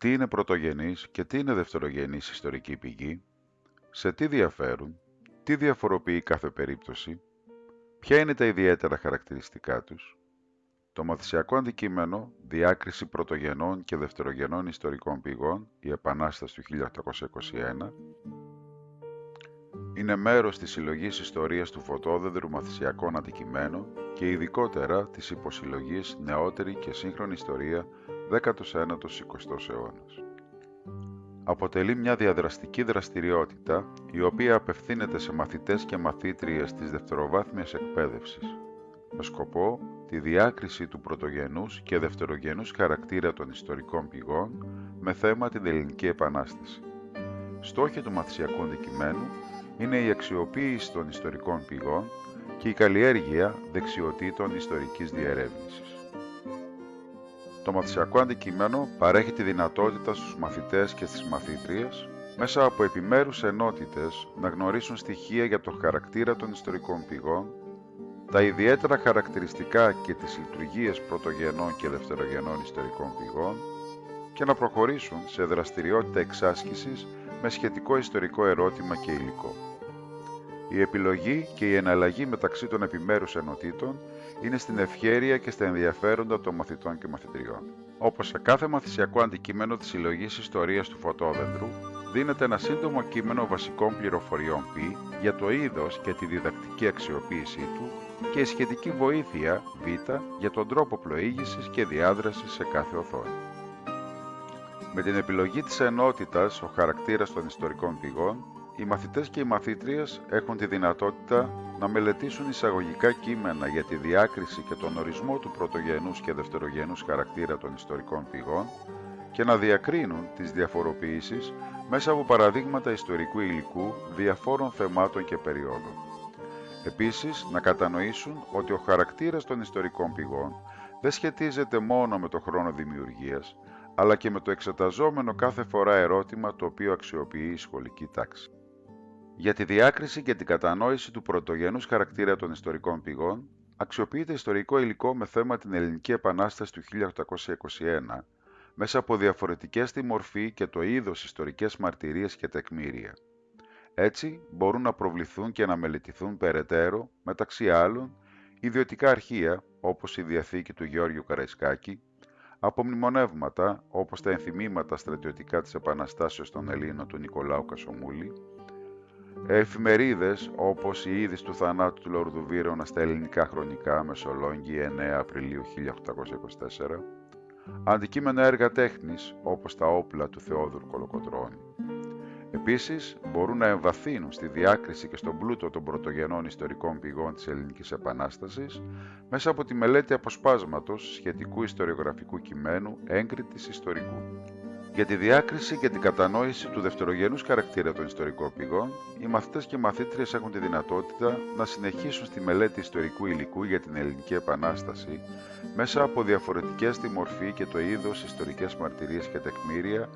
Τι είναι πρωτογενής και τι είναι δευτερογενής ιστορική πηγή, σε τι διαφέρουν, τι διαφοροποιεί κάθε περίπτωση, ποια είναι τα ιδιαίτερα χαρακτηριστικά τους, το μαθησιακό αντικείμενο «Διάκριση πρωτογενών και δευτερογενών ιστορικών πηγών, η Επανάσταση του 1821» είναι μέρος της συλλογής ιστορίας του φωτόδεδρου μαθησιακών αντικειμένων και ειδικότερα της υποσυλλογής νεότερη και σύγχρονη ιστορία 19ος-20ος αιώνας. Αποτελεί μια διαδραστική δραστηριότητα η οποία απευθύνεται σε μαθητές και μαθήτριες της δευτεροβάθμιας εκπαίδευσης με σκοπό τη διάκριση του πρωτογενούς και δευτερογενούς χαρακτήρα των ιστορικών πηγών με θέμα την Ελληνική Επανάσταση. Στόχοι του μαθησιακού αντικειμένου είναι η αξιοποίηση των ιστορικών πηγών και η καλλιέργεια δεξιοτήτων ιστορικής διερεύνησης. Το μαθησιακό αντικείμενο παρέχει τη δυνατότητα στους μαθητές και στις μαθήτριες μέσα από επιμέρους ενότητες να γνωρίσουν στοιχεία για το χαρακτήρα των ιστορικών πηγών, τα ιδιαίτερα χαρακτηριστικά και τις λειτουργίες πρωτογενών και δευτερογενών ιστορικών πηγών και να προχωρήσουν σε δραστηριότητα εξάσκησης με σχετικό ιστορικό ερώτημα και υλικό. Η επιλογή και η εναλλαγή μεταξύ των επιμέρους ενωτήτων είναι στην ευχέρεια και στα ενδιαφέροντα των μαθητών και μαθητριών. Όπως σε κάθε μαθησιακό αντικείμενο της συλλογής ιστορίας του φωτόδεντρου, δίνεται ένα σύντομο κείμενο βασικών πληροφοριών π για το είδος και τη διδακτική αξιοποίησή του και η σχετική βοήθεια β για τον τρόπο πλοήγησης και διάδρασης σε κάθε οθόνη. Με την επιλογή της ενότητας, ο χαρακτήρας των ιστορικών πηγών οι μαθητές και οι μαθήτριες έχουν τη δυνατότητα να μελετήσουν εισαγωγικά κείμενα για τη διάκριση και τον ορισμό του πρωτογενούς και δευτερογενούς χαρακτήρα των ιστορικών πηγών και να διακρίνουν τις διαφοροποιήσεις μέσα από παραδείγματα ιστορικού υλικού διαφόρων θεμάτων και περιόδων. Επίσης, να κατανοήσουν ότι ο χαρακτήρας των ιστορικών πηγών δεν σχετίζεται μόνο με το χρόνο δημιουργίας, αλλά και με το εξεταζόμενο κάθε φορά ερώτημα το οποίο αξιοποιεί η σχολική τάξη. Για τη διάκριση και την κατανόηση του πρωτογενούς χαρακτήρα των ιστορικών πηγών, αξιοποιείται ιστορικό υλικό με θέμα την Ελληνική Επανάσταση του 1821, μέσα από διαφορετικές τη μορφή και το είδος ιστορικές μαρτυρίες και τεκμήρια. Έτσι, μπορούν να προβληθούν και να μελετηθούν περαιτέρω, μεταξύ άλλων, ιδιωτικά αρχεία, όπως η Διαθήκη του Γεώργιου Καραϊσκάκη, απομνημονεύματα, όπως τα ενθυμήματα στρατιωτικά της Επαναστάσεως των Ελλήνων του Νικολάου Κασομούλη, Εφημερίδες όπως η είδηση του θανάτου του Λόρδου Βίρονα στα ελληνικά χρονικά Μεσολόγγι 9 Απριλίου 1824, αντικείμενα έργα τέχνης όπως τα όπλα του Θεόδουρου Κολοκοτρώνη. Επίσης, μπορούν να εμβαθύνουν στη διάκριση και στον πλούτο των πρωτογενών ιστορικών πηγών της Ελληνικής Επανάστασης μέσα από τη μελέτη αποσπάσματος σχετικού ιστοριογραφικού κειμένου έγκριτης ιστορικού. Για τη διάκριση και την κατανόηση του δευτερογενούς χαρακτήρα των ιστορικών πηγών, οι μαθητές και μαθήτριες έχουν τη δυνατότητα να συνεχίσουν στη μελέτη ιστορικού υλικού για την Ελληνική Επανάσταση μέσα από διαφορετικές στη μορφή και το είδος ιστορικές μαρτυρίες και τεκμήρια,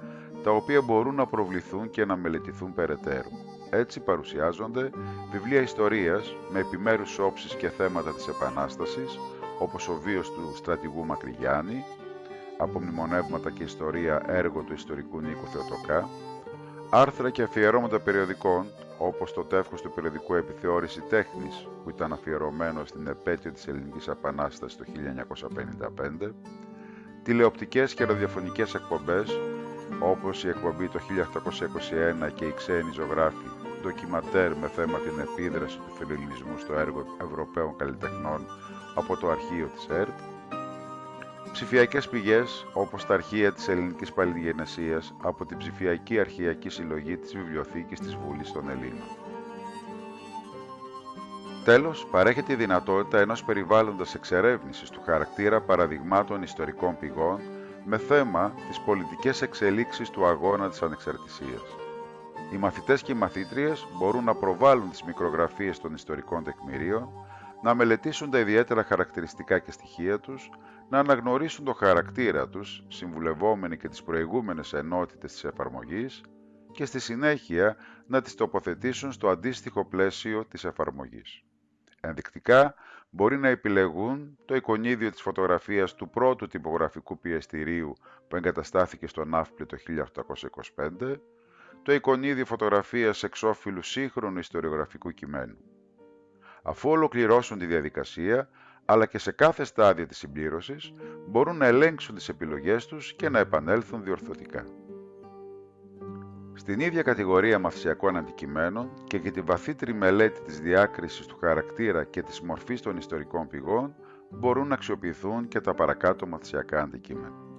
τα οποία μπορούν να προβληθούν και να μελετηθούν περαιτέρω. Έτσι παρουσιάζονται βιβλία ιστορίας με επιμέρους όψεις και θέματα της Επανάστασης, όπως ο βίος του στρατηγού Μακρυγιάννη, από μνημονεύματα και ιστορία έργο του ιστορικού Νίκου Θεοτοκά, άρθρα και αφιερώματα περιοδικών, όπως το τεύχος του περιοδικού Επιθεώρηση Τέχνης, που ήταν αφιερωμένο στην επέτειο της Ελληνικής Επανάστασης το 1955, τηλεοπτικές και ραδιοφωνικές εκπομπές, όπως η εκπομπή το 1821 και οι ξένοι ζωγράφοι, ντοκιματέρ με θέμα την επίδραση του φιλελληνισμού στο έργο Ευρωπαίων καλλιτεχνών από το αρχείο της ΕΡΤ, Ψηφιακές πηγές, όπως τα αρχεία της Ελληνικής Παλιγενεσίας από την ψηφιακή αρχιακή συλλογή της Βιβλιοθήκης της Βουλής των Ελλήνων. Τέλος, παρέχεται η δυνατότητα ενός περιβάλλοντας εξερεύνησης του χαρακτήρα παραδειγμάτων ιστορικών πηγών με θέμα τις πολιτικές εξελίξεις του αγώνα της ανεξαρτησίας. Οι μαθητές και οι μαθήτριες μπορούν να προβάλλουν τις μικρογραφίες των ιστορικών τεκμηρίων, να μελετήσουν τα ιδιαίτερα χαρακτηριστικά και στοιχεία τους, να αναγνωρίσουν το χαρακτήρα τους, συμβουλευόμενοι και τις προηγούμενες ενότητες της εφαρμογής και στη συνέχεια να τις τοποθετήσουν στο αντίστοιχο πλαίσιο της εφαρμογής. Ενδεικτικά, μπορεί να επιλεγούν το εικονίδιο της φωτογραφίας του πρώτου τυπογραφικού πιεστηρίου που εγκαταστάθηκε στο Ναύπλη το 1825, το εικονίδιο φωτογραφίας εξώφυλλου σύγχρονου ιστοριογραφικού κειμένου. Αφού ολοκληρώσουν τη διαδικασία, αλλά και σε κάθε στάδιο της συμπλήρωσης, μπορούν να ελέγξουν τις επιλογές τους και να επανέλθουν διορθωτικά. Στην ίδια κατηγορία μαθησιακών αντικειμένων και για τη βαθύτερη μελέτη της διάκρισης του χαρακτήρα και της μορφής των ιστορικών πηγών μπορούν να αξιοποιηθούν και τα παρακάτω μαθησιακά αντικείμενα.